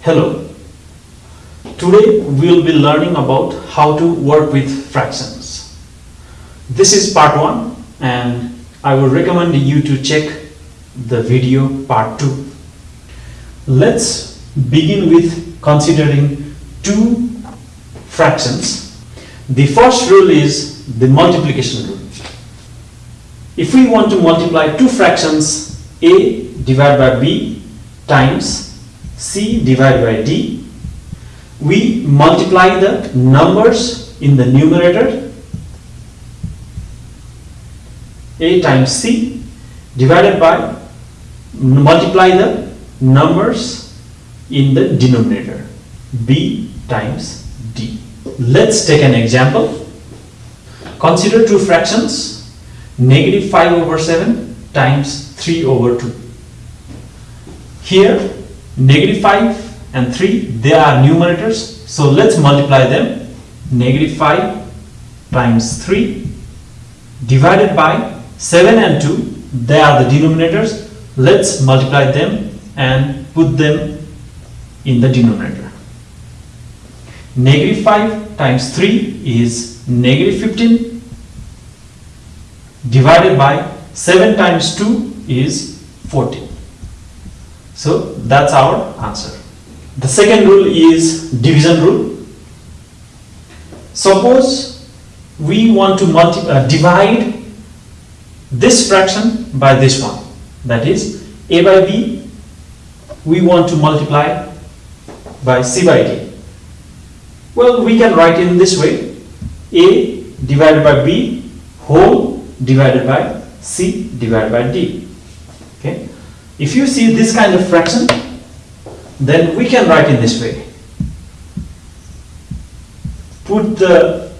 Hello. Today we will be learning about how to work with fractions. This is part 1 and I would recommend you to check the video part 2. Let's begin with considering two fractions. The first rule is the multiplication rule. If we want to multiply two fractions a divided by b times c divided by d, we multiply the numbers in the numerator a times c divided by multiply the numbers in the denominator b times d. Let's take an example. Consider two fractions negative 5 over 7 times 3 over 2. Here negative 5 and 3 they are numerators. So let's multiply them. Negative 5 times 3 divided by 7 and 2 they are the denominators. Let's multiply them and put them in the denominator. Negative 5 times 3 is negative 15 divided by 7 times 2 is 14 so that's our answer. The second rule is division rule. Suppose we want to uh, divide this fraction by this one. That is a by b we want to multiply by c by d. Well, we can write in this way a divided by b whole divided by c divided by d. Okay. If you see this kind of fraction, then we can write in this way. Put the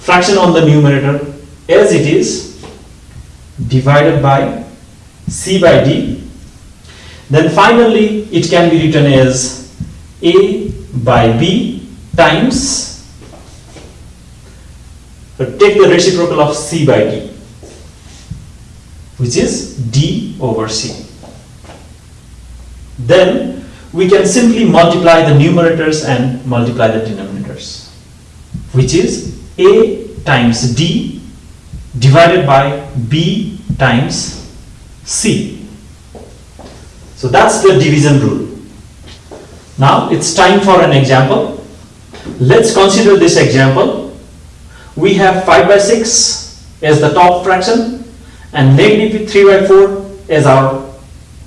fraction on the numerator as it is divided by c by d. Then finally it can be written as a by b times take the reciprocal of c by d which is d over c then we can simply multiply the numerators and multiply the denominators which is a times d divided by b times c. So that's the division rule. Now it's time for an example. Let's consider this example. We have 5 by 6 as the top fraction and negative 3 by 4 as our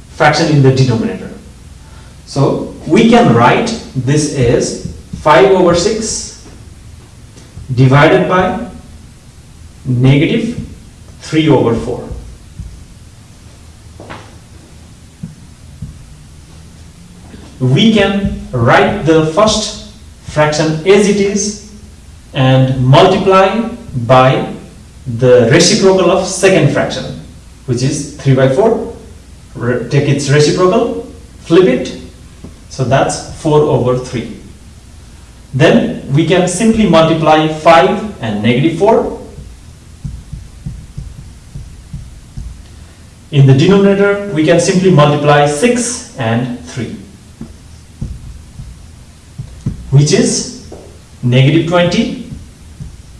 fraction in the denominator so we can write this as 5 over 6 divided by negative 3 over 4. We can write the first fraction as it is and multiply by the reciprocal of second fraction which is 3 by 4 take its reciprocal flip it so that's 4 over 3. Then we can simply multiply 5 and negative 4. In the denominator, we can simply multiply 6 and 3, which is negative 20.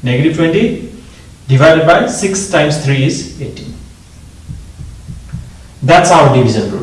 Negative 20 divided by 6 times 3 is 18. That's our division rule.